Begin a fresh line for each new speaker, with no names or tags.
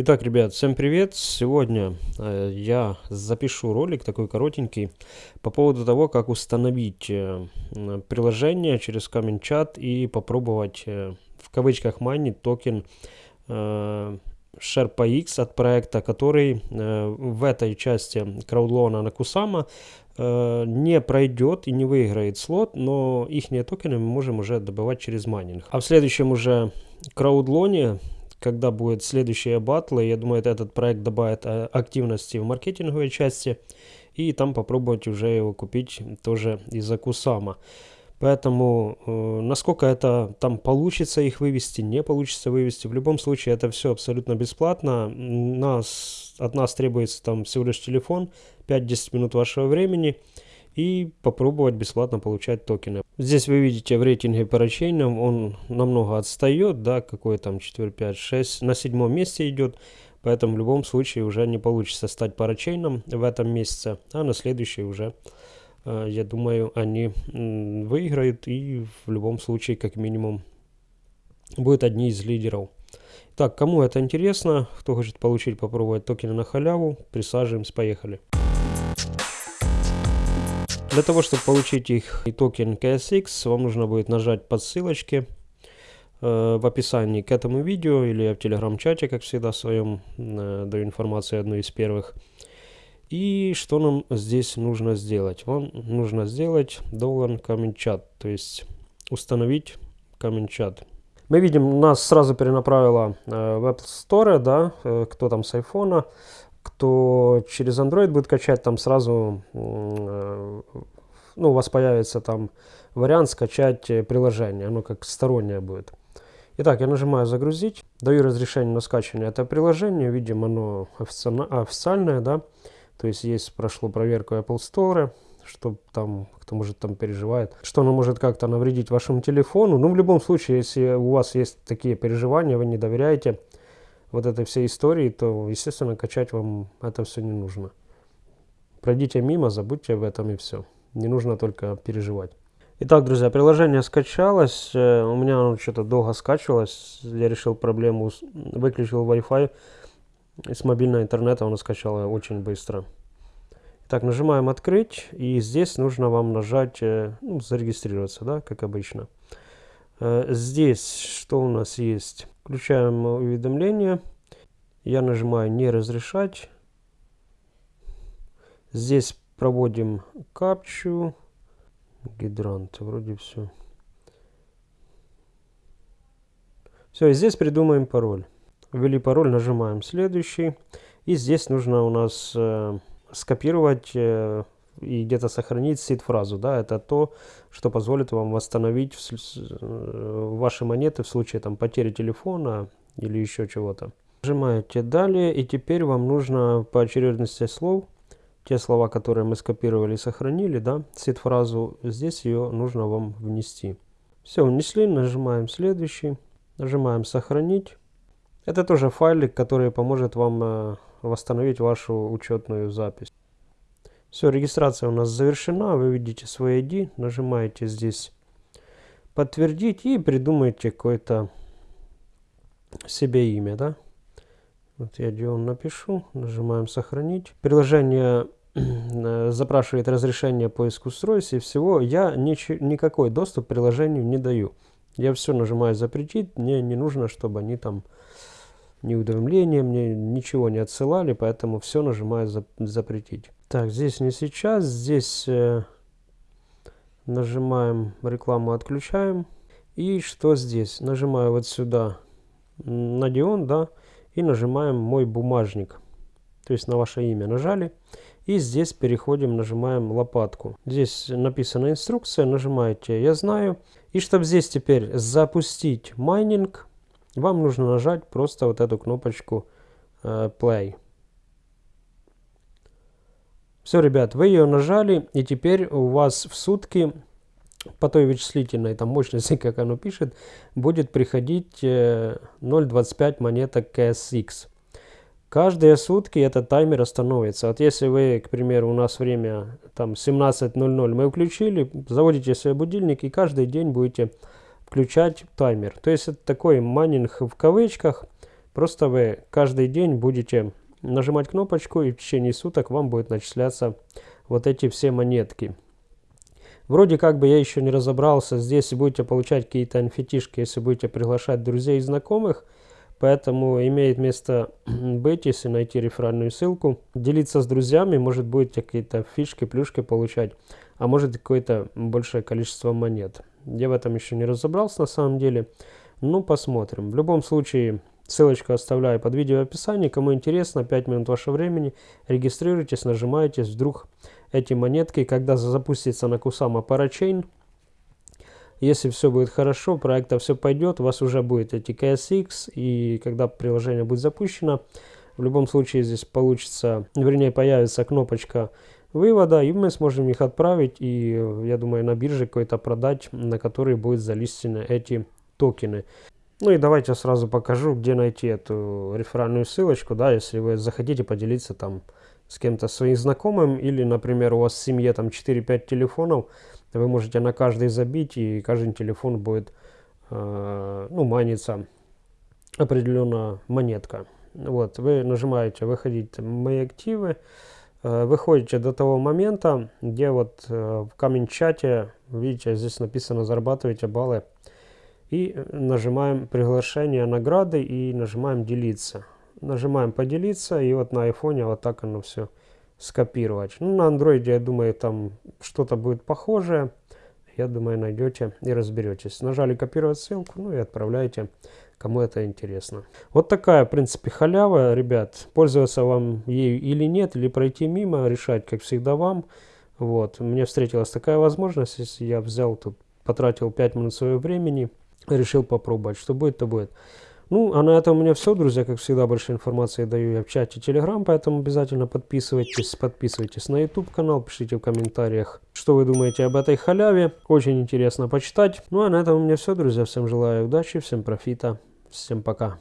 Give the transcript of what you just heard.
Итак, ребят, всем привет! Сегодня э, я запишу ролик такой коротенький по поводу того, как установить э, приложение через ComingChat и попробовать э, в кавычках майнить токен э, SherpaX от проекта, который э, в этой части краудлоуна на Кусама э, не пройдет и не выиграет слот, но их токены мы можем уже добывать через майнинг. А в следующем уже краудлоне когда будет следующие батлы. Я думаю, этот проект добавит э, активности в маркетинговой части. И там попробовать уже его купить тоже из-за Кусама. Поэтому, э, насколько это там получится их вывести, не получится вывести, в любом случае это все абсолютно бесплатно. Нас, от нас требуется там всего лишь телефон, 5-10 минут вашего времени и попробовать бесплатно получать токены. Здесь вы видите в рейтинге парачейном он намного отстает, да, какой там 4, 5, 6, на седьмом месте идет. Поэтому в любом случае уже не получится стать парачейном в этом месяце, а на следующий уже, э, я думаю, они выиграют и в любом случае как минимум будут одни из лидеров. Так, кому это интересно, кто хочет получить, попробовать токены на халяву, присаживаемся, поехали. Для того, чтобы получить их и токен KSX, вам нужно будет нажать по ссылочке э, в описании к этому видео или в телеграм-чате, как всегда, в своем э, даю информацию одну из первых. И что нам здесь нужно сделать? Вам нужно сделать Comment Chat, то есть установить Chat. Мы видим, нас сразу перенаправило э, в Apple Store, да, кто там с iPhone кто через Android будет качать, там сразу э, ну, у вас появится там вариант скачать э, приложение, оно как стороннее будет. Итак, я нажимаю «Загрузить», даю разрешение на скачивание этого приложения, видим оно официальное, да, то есть есть, прошло проверку Apple Store, что там, кто может там переживает, что оно может как-то навредить вашему телефону. Ну, в любом случае, если у вас есть такие переживания, вы не доверяете, вот этой всей истории, то, естественно, качать вам это все не нужно. Пройдите мимо, забудьте об этом и все. Не нужно только переживать. Итак, друзья, приложение скачалось. Э, у меня оно что-то долго скачивалось. Я решил проблему, выключил Wi-Fi. С мобильного интернета оно скачало очень быстро. Так, нажимаем «Открыть». И здесь нужно вам нажать э, ну, «Зарегистрироваться», да, как обычно. Э, здесь что у нас есть? Включаем уведомления. Я нажимаю «Не разрешать». Здесь проводим капчу. Гидрант, вроде все. Все, и здесь придумаем пароль. Ввели пароль, нажимаем следующий. И здесь нужно у нас э, скопировать э, и где-то сохранить сид-фразу. Да, это то, что позволит вам восстановить э, ваши монеты в случае там, потери телефона или еще чего-то. Нажимаете «Далее» и теперь вам нужно по очередности слов, те слова, которые мы скопировали сохранили, да, сид-фразу, здесь ее нужно вам внести. Все, внесли, нажимаем «Следующий», нажимаем «Сохранить». Это тоже файлик, который поможет вам э, восстановить вашу учетную запись. Все, регистрация у нас завершена. Вы видите свой ID. Нажимаете здесь подтвердить и придумаете какое-то себе имя, да? Вот я Дион напишу, нажимаем сохранить. Приложение э, запрашивает разрешение поиск устройств и всего. Я никакой доступ к приложению не даю. Я все нажимаю запретить. Мне не нужно, чтобы они там ни уведомления, мне ничего не отсылали, поэтому все нажимаю за, запретить. Так, здесь не сейчас, здесь э, нажимаем рекламу отключаем. И что здесь? Нажимаю вот сюда на Дион, да, и нажимаем мой бумажник. То есть на ваше имя нажали. И здесь переходим, нажимаем лопатку. Здесь написана инструкция, нажимаете «Я знаю». И чтобы здесь теперь запустить майнинг, вам нужно нажать просто вот эту кнопочку э, play. Все, ребят, вы ее нажали, и теперь у вас в сутки по той вычислительной там мощности, как оно пишет, будет приходить 0.25 э, монеток KSX. Каждые сутки этот таймер остановится. Вот если вы, к примеру, у нас время там 17.00 мы включили, заводите свой будильник и каждый день будете включать таймер. То есть это такой майнинг в кавычках, Просто вы каждый день будете нажимать кнопочку и в течение суток вам будет начисляться вот эти все монетки. Вроде как бы я еще не разобрался, здесь будете получать какие-то нфт если будете приглашать друзей и знакомых, поэтому имеет место быть, если найти реферальную ссылку, делиться с друзьями, может будете какие-то фишки, плюшки получать, а может какое-то большее количество монет. Я в этом еще не разобрался на самом деле, ну посмотрим. В любом случае, ссылочку оставляю под видео в описании, кому интересно, 5 минут вашего времени, регистрируйтесь, нажимаетесь, вдруг эти монетки, когда запустится на Кусама Parachain. Если все будет хорошо, проекта все пойдет, у вас уже будет эти KSX, и когда приложение будет запущено, в любом случае здесь получится, вернее появится кнопочка вывода, и мы сможем их отправить, и я думаю на бирже какой-то продать, на который будет залистены эти токены. Ну и давайте сразу покажу, где найти эту реферальную ссылочку, да, если вы захотите поделиться там с кем-то своим знакомым, или, например, у вас в семье там 4-5 телефонов, вы можете на каждый забить, и каждый телефон будет, э, ну, маниться определенная монетка. Вот, вы нажимаете «Выходить мои активы», э, выходите до того момента, где вот э, в камень-чате, видите, здесь написано «Зарабатывайте баллы», и нажимаем «Приглашение награды» и нажимаем «Делиться». Нажимаем поделиться, и вот на айфоне вот так оно все скопировать. Ну, на андроиде, я думаю, там что-то будет похожее. Я думаю, найдете и разберетесь. Нажали копировать ссылку, ну и отправляйте, кому это интересно. Вот такая, в принципе, халява, ребят. Пользоваться вам ею или нет, или пройти мимо, решать, как всегда, вам. Вот, мне встретилась такая возможность, если я взял тут, потратил 5 минут своего времени, решил попробовать. Что будет, то будет. Ну, а на этом у меня все, друзья. Как всегда, больше информации даю я в чате Telegram, поэтому обязательно подписывайтесь. Подписывайтесь на YouTube канал, пишите в комментариях, что вы думаете об этой халяве. Очень интересно почитать. Ну, а на этом у меня все, друзья. Всем желаю удачи, всем профита, всем пока.